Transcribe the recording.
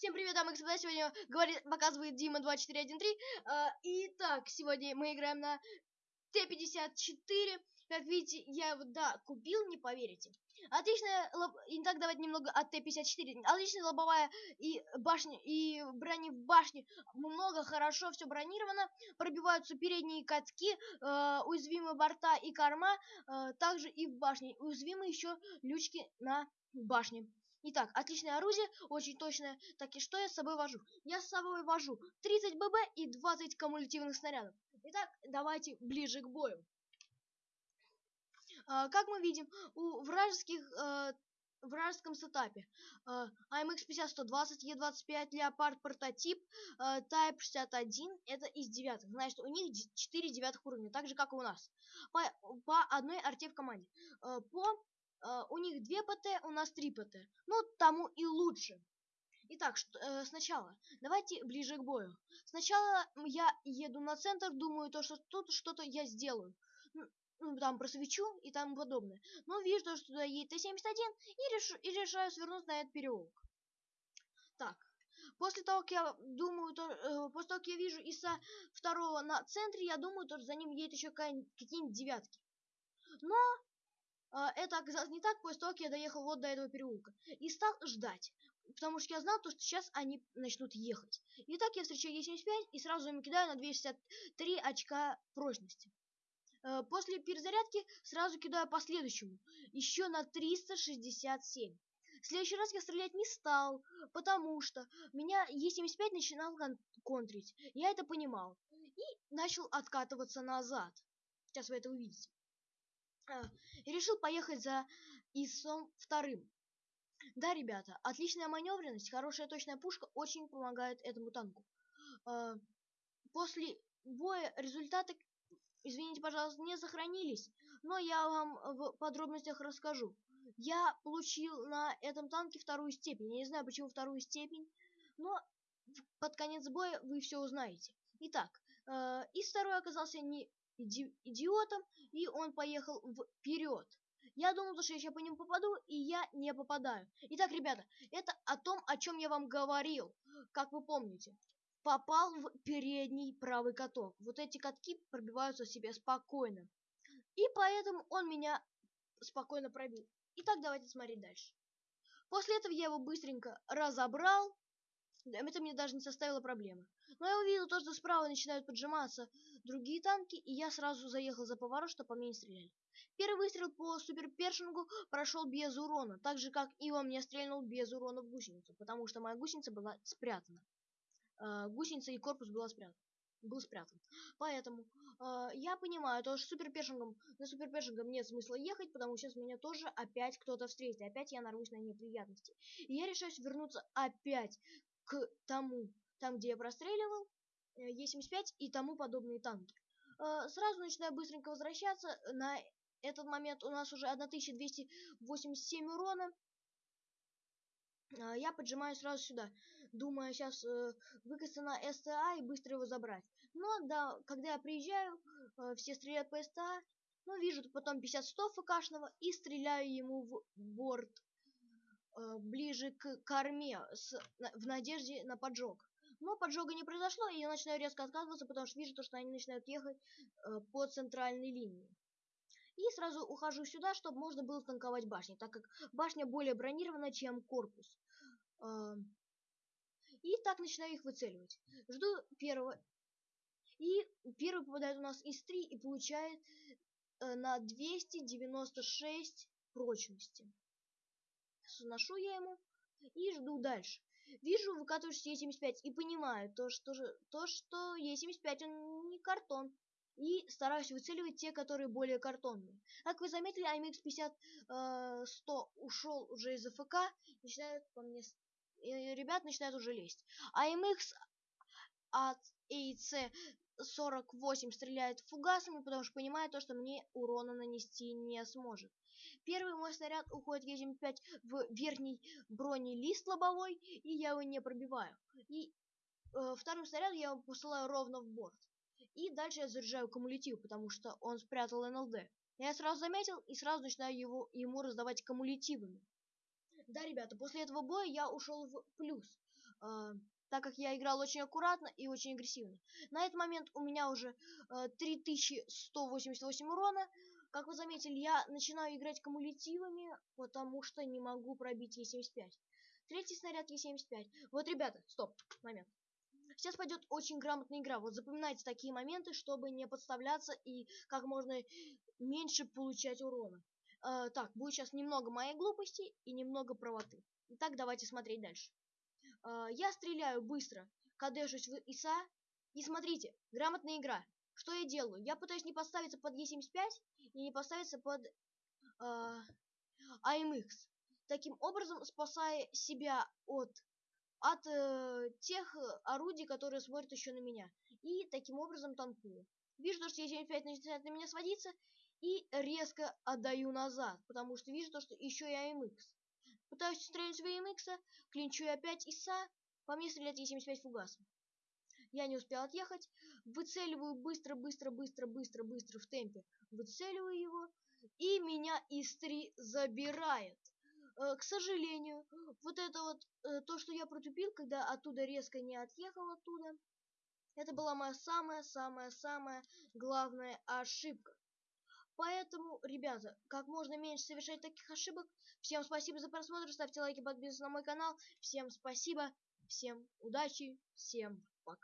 Всем привет, дамы и господа, сегодня говорит, показывает Дима 2413. Э, итак, сегодня мы играем на Т-54. Как видите, я его, да, купил, не поверите. Отличная, лоб... Итак, давайте немного от Т-54. Отличная лобовая и башня, и брони в башне. Много, хорошо, все бронировано. Пробиваются передние катки, э, уязвимые борта и корма. Э, также и в башне. Уязвимы еще лючки на башне. Итак, отличное оружие, очень точное. Так и что я с собой вожу? Я с собой вожу 30 ББ и 20 кумулятивных снарядов. Итак, давайте ближе к бою. А, как мы видим, у вражеских э, вражеском сетапе э, AMX 50-120, E25, Leopard прототип, э, Type 61, это из девятых. Значит, у них 4 девятых уровня, так же, как и у нас. По, по одной арте в команде. Э, по Uh, у них 2 ПТ, у нас 3 ПТ. Ну, тому и лучше. Итак, что, э, сначала, давайте ближе к бою. Сначала я еду на центр, думаю, то, что тут что-то я сделаю. Ну, ну, там просвечу и тому подобное. Но вижу, то, что туда едет Т-71 и, решу, и решаю свернуть на этот переулок. Так, после того, как я думаю, то, э, после того, как я вижу ИСа второго на центре, я думаю, то, что за ним едет еще какие-нибудь девятки. Но это оказалось не так после того, как я доехал вот до этого переулка. И стал ждать, потому что я знал, то, что сейчас они начнут ехать. Итак, я встречаю Е75 и сразу им кидаю на 263 очка прочности. А, после перезарядки сразу кидаю по следующему, еще на 367. В следующий раз я стрелять не стал, потому что меня Е75 начинал кон контрить. Я это понимал. И начал откатываться назад. Сейчас вы это увидите и решил поехать за ИСом вторым. Да, ребята, отличная маневренность, хорошая точная пушка очень помогает этому танку. А, после боя результаты, извините, пожалуйста, не сохранились, но я вам в подробностях расскажу. Я получил на этом танке вторую степень. Я не знаю, почему вторую степень, но под конец боя вы все узнаете. Итак, э, и второй оказался не идиотом, и он поехал вперед. Я думал, что я сейчас по нему попаду, и я не попадаю. Итак, ребята, это о том, о чем я вам говорил, как вы помните. Попал в передний правый каток. Вот эти катки пробиваются себе спокойно. И поэтому он меня спокойно пробил. Итак, давайте смотреть дальше. После этого я его быстренько разобрал. Это мне даже не составило проблемы. Но я увидел то, что справа начинают поджиматься другие танки, и я сразу заехал за поворот, чтобы по мне не стреляли. Первый выстрел по суперпершингу прошел без урона, так же, как и во мне стрельнул без урона в гусеницу, потому что моя гусеница была спрятана. Э, гусеница и корпус была спрятан, был спрятан. Поэтому э, я понимаю, то, что суперпершингом, на суперпершингом нет смысла ехать, потому что сейчас меня тоже опять кто-то встретит, опять я нарвусь на неприятности. И я решаюсь вернуться опять к тому, там, где я простреливал, Э, Е-75 и тому подобные танки. Э, сразу начинаю быстренько возвращаться. На этот момент у нас уже 1287 урона. Э, я поджимаю сразу сюда, думая сейчас выкатиться на СТА и быстро его забрать. Но да, когда я приезжаю, все стреляют по СТА, но вижу потом 50-100 ФКшного и стреляю ему в борт ближе к корме с, в надежде на поджог. Но поджога не произошло, и я начинаю резко откатываться, потому что вижу, то, что они начинают ехать э, по центральной линии. И сразу ухожу сюда, чтобы можно было танковать башни, так как башня более бронирована, чем корпус. Э, и так начинаю их выцеливать. Жду первого. И первый попадает у нас из 3 и получает э, на 296 прочности. Сношу я ему и жду дальше. Вижу, выкатываешься Е75 и понимаю то, что, то, что Е75 он не картон. И стараюсь выцеливать те, которые более картонные. Как вы заметили, AMX 50 э, 100 ушел уже из АФК, начинают по мне... Ребят начинают уже лезть. AMX от AIC 48 стреляет фугасами, потому что понимает то, что мне урона нанести не сможет. Первый мой снаряд уходит Е-75 в верхний бронелист лобовой, и я его не пробиваю. И э, вторым снарядом я его посылаю ровно в борт. И дальше я заряжаю кумулятив, потому что он спрятал НЛД. Я сразу заметил и сразу начинаю его, ему раздавать кумулятивами. Да, ребята, после этого боя я ушел в плюс. Э, так как я играл очень аккуратно и очень агрессивно. На этот момент у меня уже э, 3188 урона. Как вы заметили, я начинаю играть кумулятивами, потому что не могу пробить Е75. Третий снаряд Е75. Вот, ребята, стоп, момент. Сейчас пойдет очень грамотная игра. Вот запоминайте такие моменты, чтобы не подставляться и как можно меньше получать урона. Э, так, будет сейчас немного моей глупости и немного правоты. Итак, давайте смотреть дальше. Э, я стреляю быстро, кадешусь в ИСа. И смотрите, грамотная игра. Что я делаю? Я пытаюсь не поставиться под Е75 и не поставиться под э, АМХ. Таким образом, спасая себя от от э, тех орудий, которые смотрят еще на меня. И таким образом танкую. Вижу, что Е75 начинает на меня сводиться, и резко отдаю назад, потому что вижу то, что еще и АМХ. Пытаюсь стрелять в АМХ, клинчу опять ИСа, по мне стреляет Е75 фугасом. Я не успел отъехать, выцеливаю быстро, быстро, быстро, быстро, быстро в темпе, выцеливаю его, и меня ИС-3 забирает. Э, к сожалению, вот это вот, э, то, что я протупил, когда оттуда резко не отъехал оттуда, это была моя самая-самая-самая главная ошибка. Поэтому, ребята, как можно меньше совершать таких ошибок. Всем спасибо за просмотр, ставьте лайки, подписывайтесь на мой канал. Всем спасибо, всем удачи, всем